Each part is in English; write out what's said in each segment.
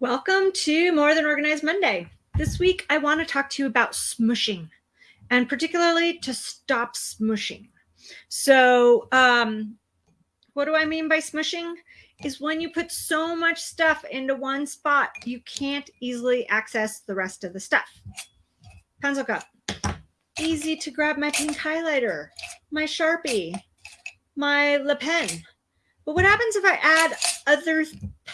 Welcome to More Than Organized Monday. This week, I want to talk to you about smushing and particularly to stop smushing. So, um, what do I mean by smushing? Is when you put so much stuff into one spot, you can't easily access the rest of the stuff. Pencil cup. Easy to grab my pink highlighter, my Sharpie, my Le Pen. But what happens if I add other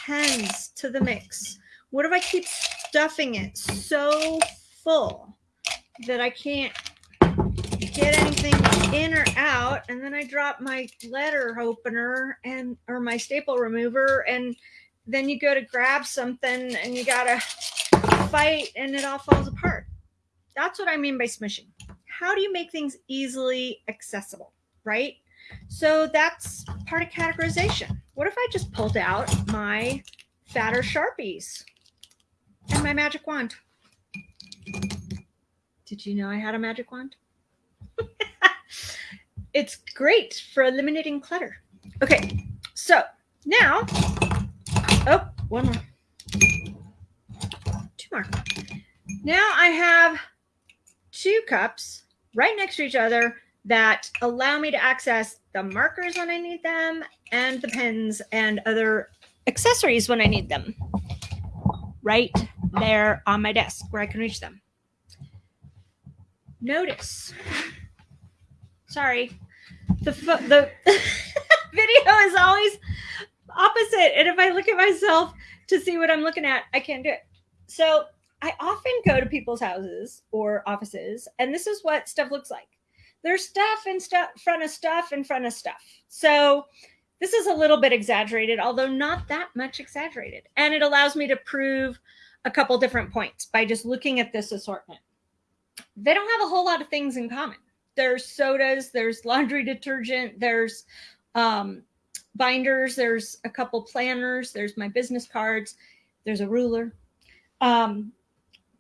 pens to the mix? What if I keep stuffing it so full that I can't get anything in or out and then I drop my letter opener and or my staple remover and then you go to grab something and you gotta fight and it all falls apart. That's what I mean by smushing. How do you make things easily accessible, right? So that's part of categorization. What if I just pulled out my fatter Sharpies and my magic wand? Did you know I had a magic wand? it's great for eliminating clutter. Okay, so now, oh, one more, two more. Now I have two cups right next to each other that allow me to access the markers when I need them and the pens and other accessories when I need them right there on my desk where I can reach them. Notice, sorry, the, the video is always opposite. And if I look at myself to see what I'm looking at, I can't do it. So I often go to people's houses or offices, and this is what stuff looks like there's stuff in stuff front of stuff in front of stuff. So this is a little bit exaggerated, although not that much exaggerated. And it allows me to prove a couple different points by just looking at this assortment. They don't have a whole lot of things in common. There's sodas, there's laundry detergent, there's um, binders, there's a couple planners, there's my business cards, there's a ruler. Um,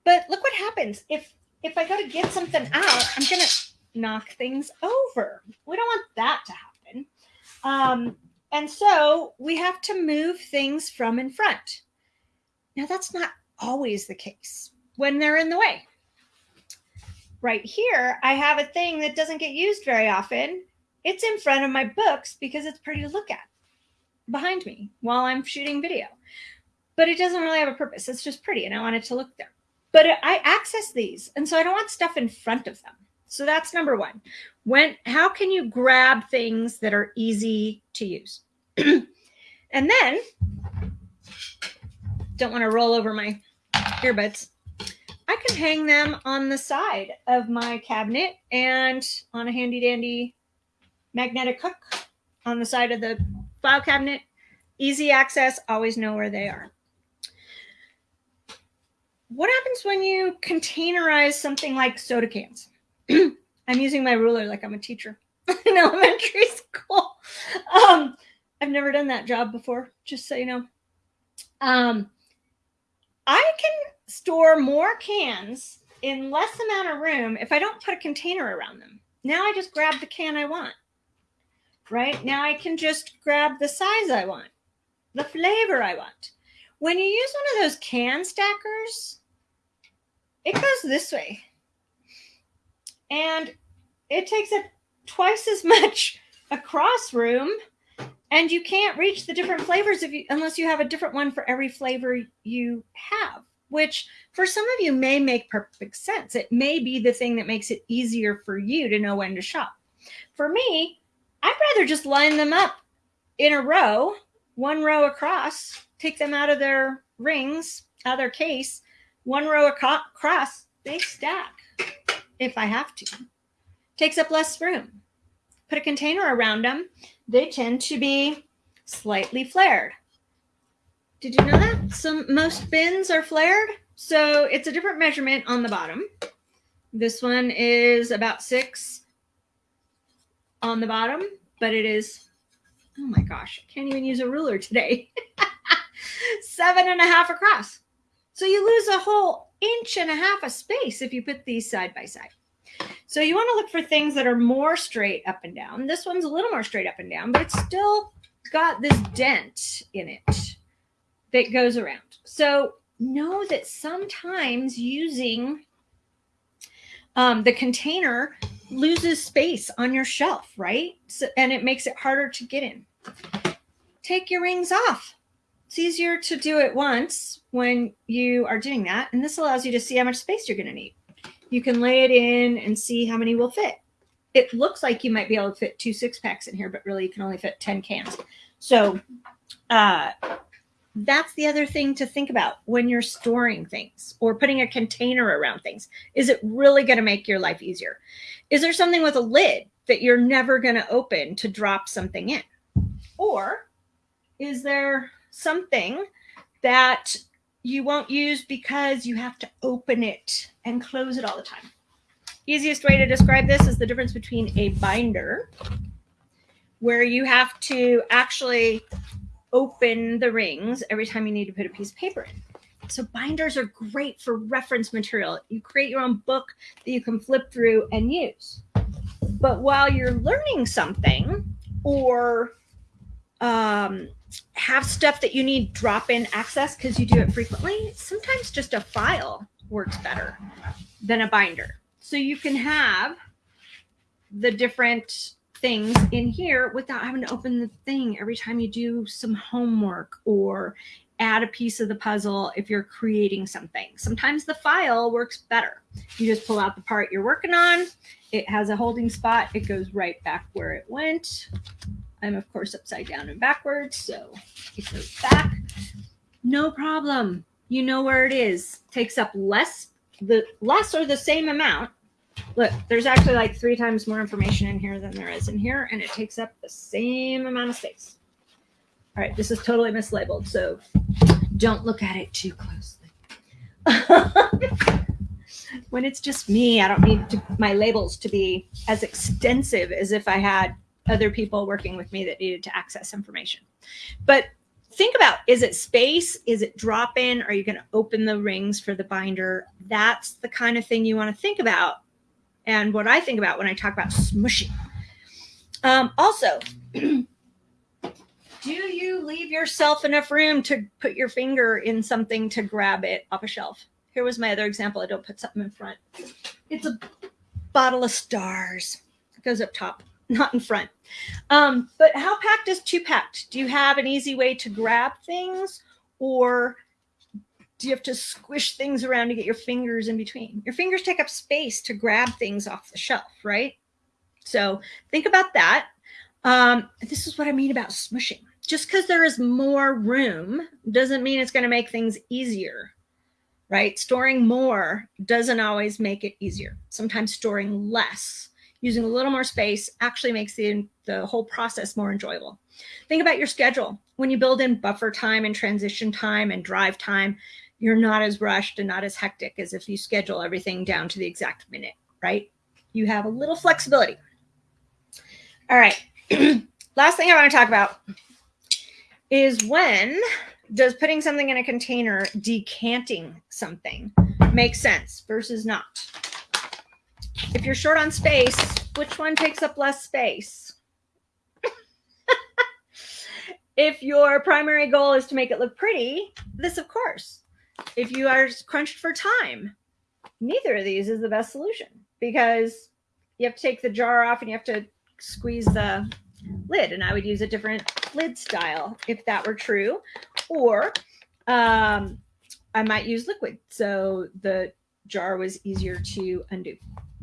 but look what happens if if I go to get something out, I'm gonna knock things over. We don't want that to happen. Um, and so we have to move things from in front. Now, that's not always the case when they're in the way. Right here, I have a thing that doesn't get used very often. It's in front of my books because it's pretty to look at behind me while I'm shooting video. But it doesn't really have a purpose. It's just pretty and I want it to look there. But I access these. And so I don't want stuff in front of them. So that's number one. When how can you grab things that are easy to use? and then don't want to roll over my earbuds. I can hang them on the side of my cabinet and on a handy dandy magnetic hook on the side of the file cabinet. Easy access, always know where they are. What happens when you containerize something like soda cans? I'm using my ruler like I'm a teacher in elementary school. Um, I've never done that job before, just so you know. Um, I can store more cans in less amount of room if I don't put a container around them. Now I just grab the can I want. Right? Now I can just grab the size I want, the flavor I want. When you use one of those can stackers, it goes this way and it takes up twice as much across room and you can't reach the different flavors if you unless you have a different one for every flavor you have which for some of you may make perfect sense. It may be the thing that makes it easier for you to know when to shop. For me i'd rather just line them up in a row one row across take them out of their rings out of their case one row across they stack if I have to. Takes up less room. Put a container around them. They tend to be slightly flared. Did you know that? Some most bins are flared. So it's a different measurement on the bottom. This one is about six on the bottom, but it is, oh my gosh, I can't even use a ruler today. Seven and a half across. So you lose a whole inch and a half of space if you put these side by side. So you want to look for things that are more straight up and down. This one's a little more straight up and down, but it's still got this dent in it that goes around. So know that sometimes using um, the container loses space on your shelf, right? So, and it makes it harder to get in. Take your rings off. It's easier to do it once when you are doing that. And this allows you to see how much space you're going to need. You can lay it in and see how many will fit. It looks like you might be able to fit two six packs in here, but really you can only fit 10 cans. So uh, that's the other thing to think about when you're storing things or putting a container around things. Is it really going to make your life easier? Is there something with a lid that you're never going to open to drop something in? Or is there something that you won't use because you have to open it and close it all the time? Easiest way to describe this is the difference between a binder where you have to actually open the rings every time you need to put a piece of paper in. So binders are great for reference material. You create your own book that you can flip through and use. But while you're learning something or um, have stuff that you need drop in access because you do it frequently, sometimes just a file works better than a binder. So you can have the different things in here without having to open the thing every time you do some homework or add a piece of the puzzle if you're creating something. Sometimes the file works better. You just pull out the part you're working on. It has a holding spot. It goes right back where it went. I'm of course upside down and backwards, so it goes back. No problem. You know where it is. Takes up less the less or the same amount Look, there's actually like three times more information in here than there is in here, and it takes up the same amount of space. All right, this is totally mislabeled, so don't look at it too closely. when it's just me, I don't need to, my labels to be as extensive as if I had other people working with me that needed to access information. But think about, is it space? Is it drop in? Are you going to open the rings for the binder? That's the kind of thing you want to think about and what I think about when I talk about smushing. Um, also, do you leave yourself enough room to put your finger in something to grab it off a shelf? Here was my other example. I don't put something in front. It's a bottle of stars. It goes up top, not in front. Um, but how packed is too packed? Do you have an easy way to grab things or do you have to squish things around to get your fingers in between? Your fingers take up space to grab things off the shelf, right? So think about that. Um, this is what I mean about smushing. Just because there is more room doesn't mean it's going to make things easier, right? Storing more doesn't always make it easier. Sometimes storing less, using a little more space actually makes the, the whole process more enjoyable. Think about your schedule. When you build in buffer time and transition time and drive time, you're not as rushed and not as hectic as if you schedule everything down to the exact minute, right? You have a little flexibility. All right. Last thing I want to talk about is when does putting something in a container, decanting something make sense versus not? If you're short on space, which one takes up less space? if your primary goal is to make it look pretty, this of course if you are crunched for time, neither of these is the best solution because you have to take the jar off and you have to squeeze the lid. And I would use a different lid style if that were true. Or um, I might use liquid. So the jar was easier to undo.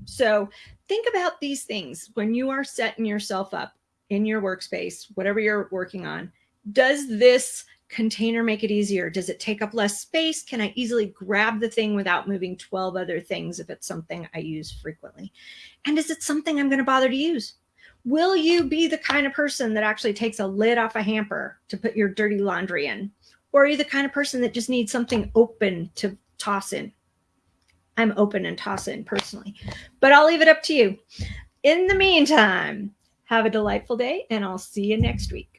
So think about these things when you are setting yourself up in your workspace, whatever you're working on. Does this container make it easier? Does it take up less space? Can I easily grab the thing without moving 12 other things if it's something I use frequently? And is it something I'm going to bother to use? Will you be the kind of person that actually takes a lid off a hamper to put your dirty laundry in? Or are you the kind of person that just needs something open to toss in? I'm open and toss in personally, but I'll leave it up to you. In the meantime, have a delightful day and I'll see you next week.